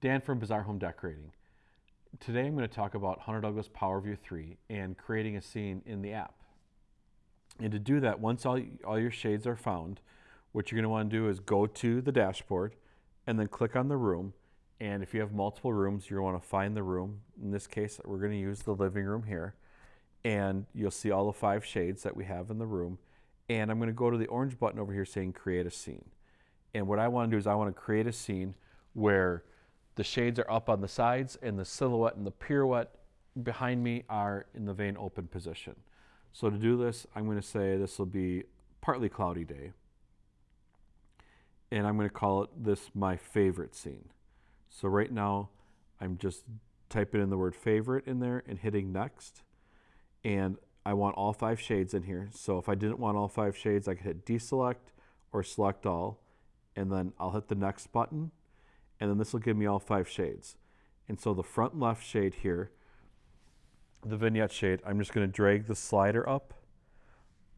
Dan from Bizarre Home Decorating. Today I'm going to talk about Hunter Douglas PowerView 3 and creating a scene in the app. And to do that, once all, all your shades are found, what you're going to want to do is go to the dashboard and then click on the room. And if you have multiple rooms, you're going to want to find the room. In this case, we're going to use the living room here. And you'll see all the five shades that we have in the room. And I'm going to go to the orange button over here saying create a scene. And what I want to do is I want to create a scene where the shades are up on the sides and the silhouette and the pirouette behind me are in the vane open position. So to do this, I'm going to say this will be partly cloudy day. And I'm going to call it this my favorite scene. So right now, I'm just typing in the word favorite in there and hitting next. And I want all five shades in here. So if I didn't want all five shades, I could hit deselect or select all. And then I'll hit the next button and then this will give me all five shades. And so the front left shade here, the vignette shade, I'm just going to drag the slider up,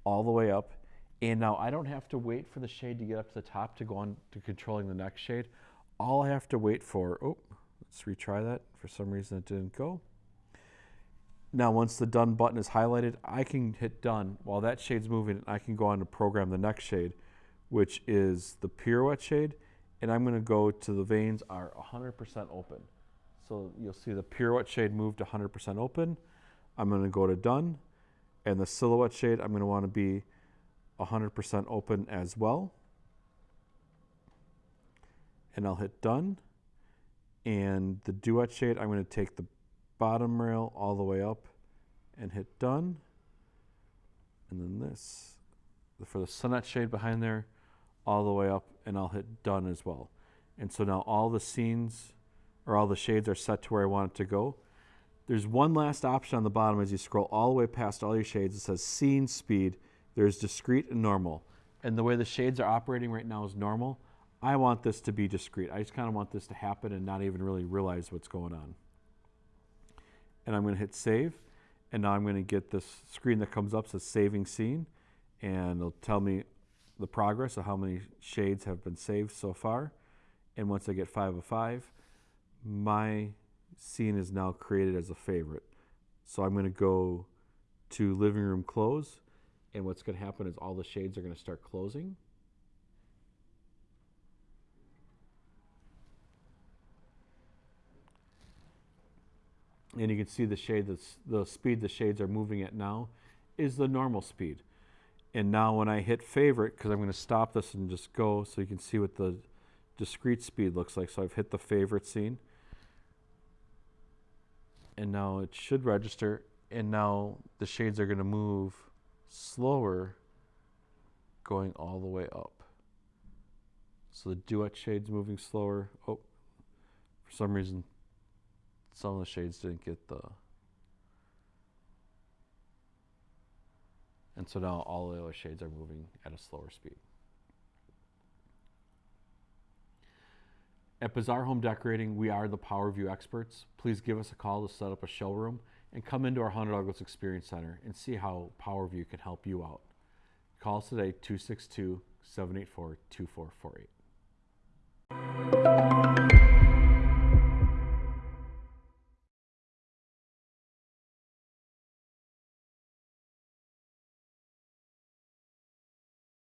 all the way up. And now I don't have to wait for the shade to get up to the top to go on to controlling the next shade. All I have to wait for, oh, let's retry that. For some reason it didn't go. Now once the done button is highlighted, I can hit done. While that shade's moving, I can go on to program the next shade, which is the pirouette shade and I'm going to go to the vanes are 100% open. So you'll see the pirouette shade moved to 100% open. I'm going to go to done and the silhouette shade I'm going to want to be 100% open as well. And I'll hit done. And the duet shade, I'm going to take the bottom rail all the way up and hit done. And then this, for the sonnet shade behind there, all the way up and I'll hit done as well. And so now all the scenes or all the shades are set to where I want it to go. There's one last option on the bottom as you scroll all the way past all your shades. It says scene speed. There's discrete and normal. And the way the shades are operating right now is normal. I want this to be discrete. I just kind of want this to happen and not even really realize what's going on. And I'm going to hit save. And now I'm going to get this screen that comes up says saving scene. And it'll tell me the progress of how many shades have been saved so far. And once I get five of five, my scene is now created as a favorite. So I'm going to go to living room close. And what's going to happen is all the shades are going to start closing. And you can see the shade, that's, the speed the shades are moving at now is the normal speed. And now when I hit favorite, because I'm going to stop this and just go so you can see what the discrete speed looks like. So I've hit the favorite scene. And now it should register. And now the shades are going to move slower going all the way up. So the duet shade's moving slower. Oh, for some reason, some of the shades didn't get the And so now all the other shades are moving at a slower speed. At Bizarre Home Decorating, we are the Power View experts. Please give us a call to set up a showroom and come into our Hunter Douglas Experience Center and see how Power View can help you out. Call us today, 262 784 2448.